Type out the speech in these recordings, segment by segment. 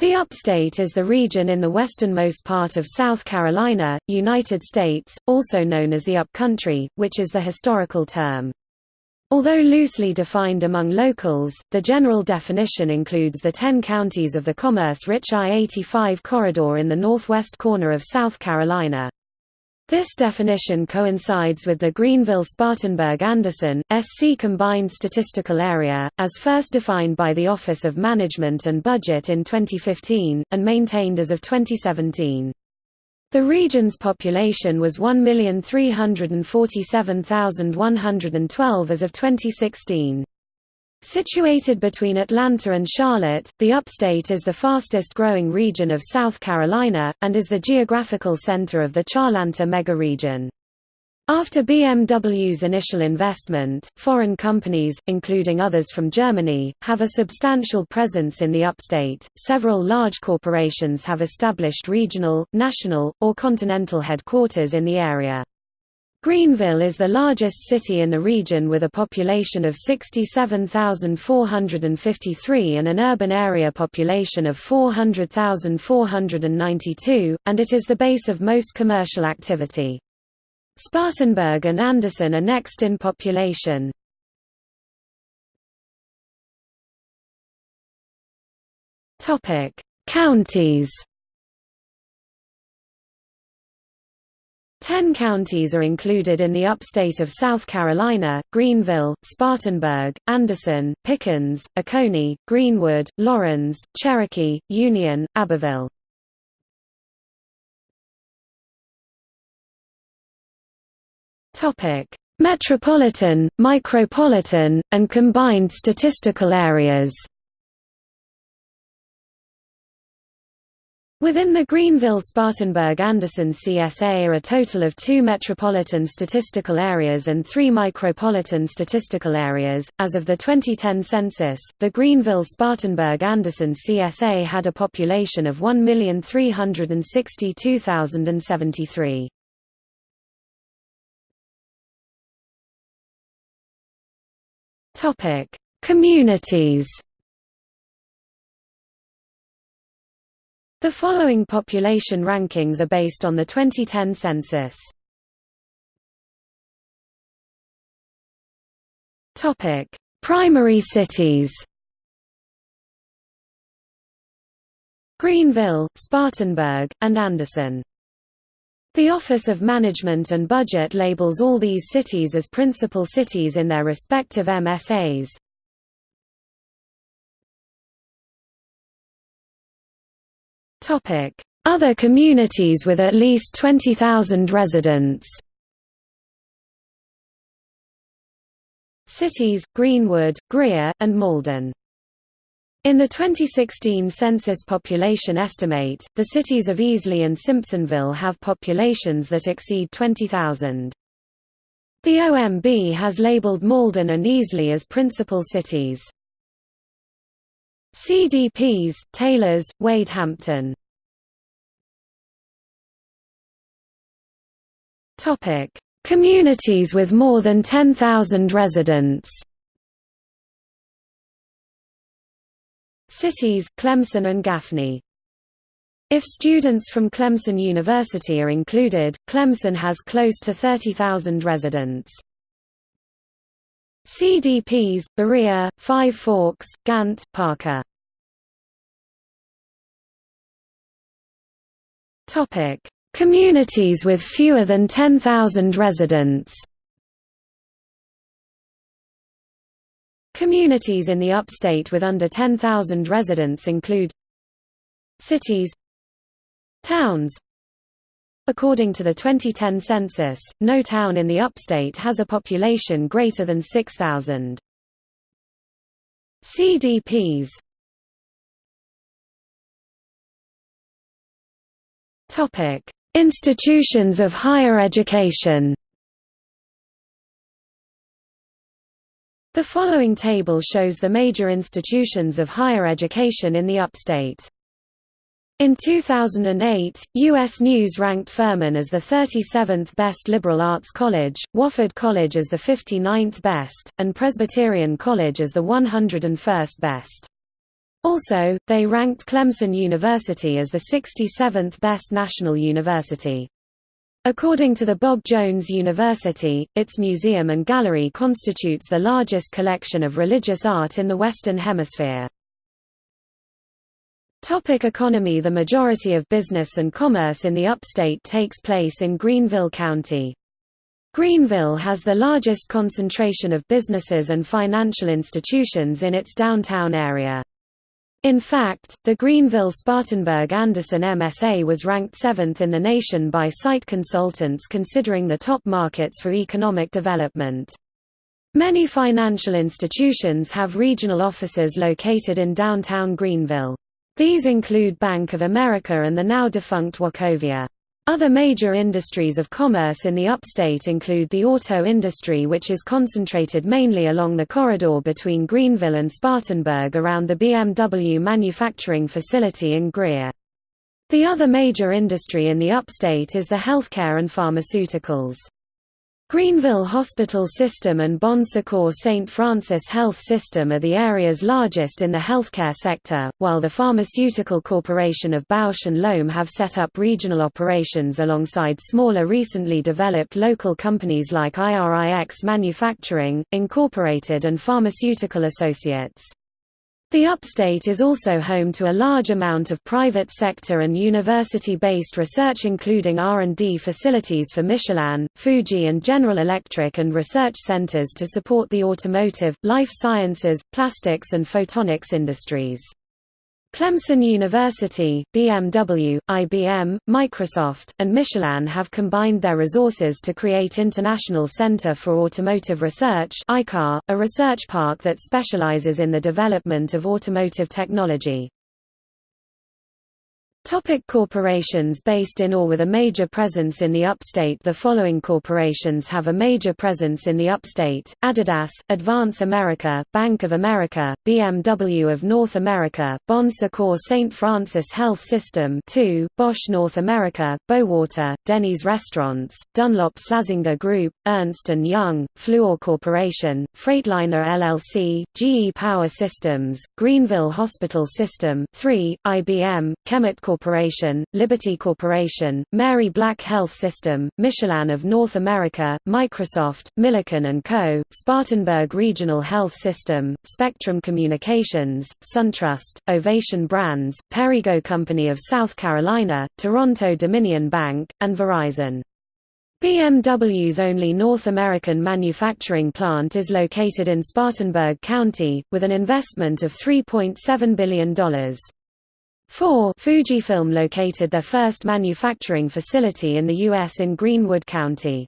The upstate is the region in the westernmost part of South Carolina, United States, also known as the Upcountry, which is the historical term. Although loosely defined among locals, the general definition includes the ten counties of the commerce-rich I-85 corridor in the northwest corner of South Carolina. This definition coincides with the Greenville-Spartanburg-Anderson, SC Combined Statistical Area, as first defined by the Office of Management and Budget in 2015, and maintained as of 2017. The region's population was 1,347,112 as of 2016. Situated between Atlanta and Charlotte, the upstate is the fastest-growing region of South Carolina, and is the geographical center of the Charlanta megaregion. After BMW's initial investment, foreign companies, including others from Germany, have a substantial presence in the upstate. Several large corporations have established regional, national, or continental headquarters in the area. Greenville is the largest city in the region with a population of 67,453 and an urban area population of 400,492, and it is the base of most commercial activity. Spartanburg and Anderson are next in population. Counties Ten counties are included in the upstate of South Carolina, Greenville, Spartanburg, Anderson, Pickens, Oconee, Greenwood, Laurens, Cherokee, Union, Abbeville. Metropolitan, micropolitan, and combined statistical areas Within the Greenville-Spartanburg-Anderson CSA are a total of two metropolitan statistical areas and three micropolitan statistical areas. As of the 2010 census, the Greenville-Spartanburg-Anderson CSA had a population of 1,362,073. Topic: Communities The following population rankings are based on the 2010 census. Topic: Primary cities. Greenville, Spartanburg, and Anderson. The Office of Management and Budget labels all these cities as principal cities in their respective MSAs. Other communities with at least 20,000 residents Cities, Greenwood, Greer, and Mauldin in the 2016 census population estimate, the cities of Easley and Simpsonville have populations that exceed 20,000. The OMB has labeled Mauldin and Easley as principal cities. CDPs, Taylors, Wade Hampton. Topic: Communities with more than 10,000 residents. Cities, Clemson and Gaffney. If students from Clemson University are included, Clemson has close to 30,000 residents. CDPs, Berea, Five Forks, Gantt, Parker. Communities with fewer than 10,000 residents. Communities in the upstate with under 10,000 residents include Cities Towns. According to the 2010 census, no town in the upstate has a population greater than 6,000. CDPs Topic: Institutions of higher education. The following table shows the major institutions of higher education in the upstate. In 2008, U.S. News ranked Furman as the 37th best liberal arts college, Wofford College as the 59th best, and Presbyterian College as the 101st best. Also, they ranked Clemson University as the 67th best national university. According to the Bob Jones University, its museum and gallery constitutes the largest collection of religious art in the Western Hemisphere. Topic economy The majority of business and commerce in the upstate takes place in Greenville County. Greenville has the largest concentration of businesses and financial institutions in its downtown area. In fact, the Greenville-Spartanburg-Anderson MSA was ranked seventh in the nation by site consultants considering the top markets for economic development. Many financial institutions have regional offices located in downtown Greenville. These include Bank of America and the now-defunct Wachovia. Other major industries of commerce in the upstate include the auto industry which is concentrated mainly along the corridor between Greenville and Spartanburg around the BMW manufacturing facility in Greer. The other major industry in the upstate is the healthcare and pharmaceuticals. Greenville Hospital System and Bon Secours St. Francis Health System are the area's largest in the healthcare sector, while the Pharmaceutical Corporation of Bausch and Lomb have set up regional operations alongside smaller recently developed local companies like IRIX Manufacturing, Incorporated and Pharmaceutical Associates. The upstate is also home to a large amount of private sector and university-based research including R&D facilities for Michelin, Fuji and General Electric and research centers to support the automotive, life sciences, plastics and photonics industries. Clemson University, BMW, IBM, Microsoft, and Michelin have combined their resources to create International Center for Automotive Research a research park that specializes in the development of automotive technology. Topic corporations based in or with a major presence in the upstate The following corporations have a major presence in the upstate, Adidas, Advance America, Bank of America, BMW of North America, Bon Secours St. Francis Health System 2, Bosch North America, Bowater, Denny's Restaurants, Dunlop Slazenger Group, Ernst & Young, Fluor Corporation, Freightliner LLC, GE Power Systems, Greenville Hospital System 3, IBM, KEMET Corporation, Liberty Corporation, Mary Black Health System, Michelin of North America, Microsoft, Milliken & Co., Spartanburg Regional Health System, Spectrum Communications, SunTrust, Ovation Brands, Perrigo Company of South Carolina, Toronto Dominion Bank, and Verizon. BMW's only North American manufacturing plant is located in Spartanburg County, with an investment of $3.7 billion. 4 Fujifilm located their first manufacturing facility in the U.S. in Greenwood County.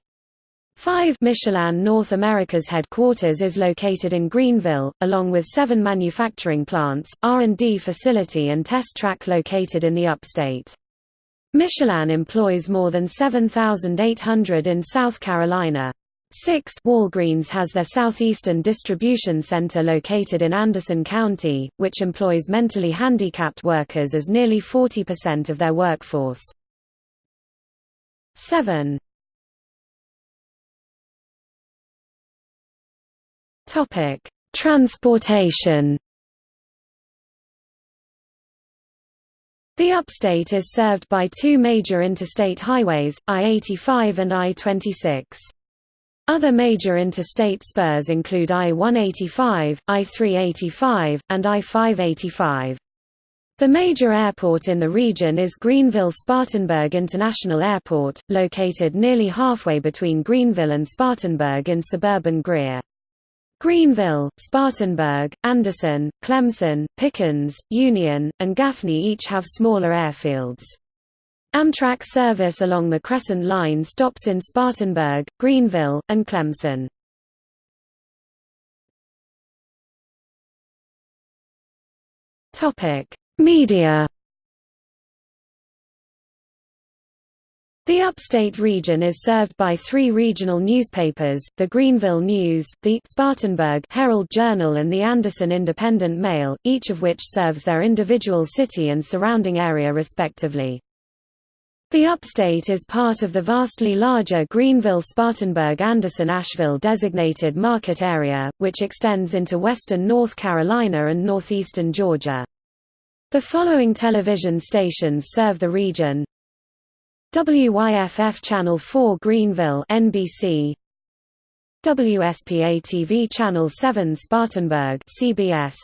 5 Michelin North America's headquarters is located in Greenville, along with seven manufacturing plants, R&D facility and test track located in the upstate. Michelin employs more than 7,800 in South Carolina. 6 Walgreens has their southeastern distribution center located in Anderson County, which employs mentally handicapped workers as nearly 40% of their workforce. 7 Topic: Transportation The upstate is served by two major interstate highways, I-85 and I-26. Other major interstate spurs include I-185, I-385, and I-585. The major airport in the region is Greenville-Spartanburg International Airport, located nearly halfway between Greenville and Spartanburg in suburban Greer. Greenville, Spartanburg, Anderson, Clemson, Pickens, Union, and Gaffney each have smaller airfields. Amtrak service along the Crescent Line stops in Spartanburg, Greenville, and Clemson. Media The upstate region is served by three regional newspapers, the Greenville News, the Spartanburg Herald Journal and the Anderson Independent Mail, each of which serves their individual city and surrounding area respectively. The upstate is part of the vastly larger Greenville-Spartanburg-Anderson-Asheville designated market area, which extends into western North Carolina and northeastern Georgia. The following television stations serve the region. WYFF Channel 4 Greenville NBC WSPA TV Channel 7 Spartanburg CBS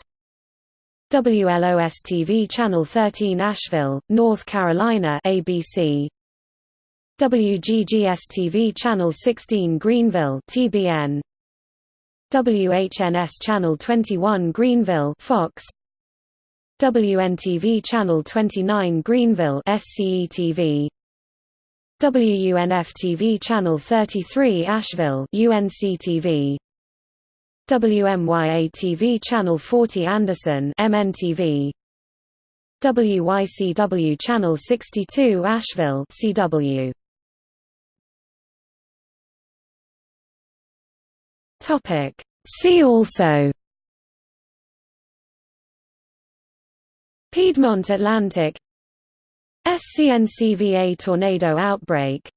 WLOS TV Channel 13 Asheville, North Carolina ABC WGGS TV Channel 16 Greenville TBN WHNS Channel 21 Greenville Fox. WNTV Channel 29 Greenville SCE-TV WUNF-TV Channel 33 Asheville UNC-TV WMYA-TV Channel 40 Anderson MNTV WYCW Channel 62 Asheville CW Topic. See also. Piedmont Atlantic. SCNCVA tornado outbreak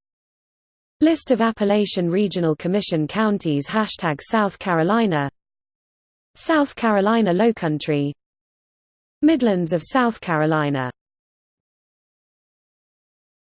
List of Appalachian Regional Commission counties Hashtag South Carolina. South Carolina Lowcountry. Midlands of South Carolina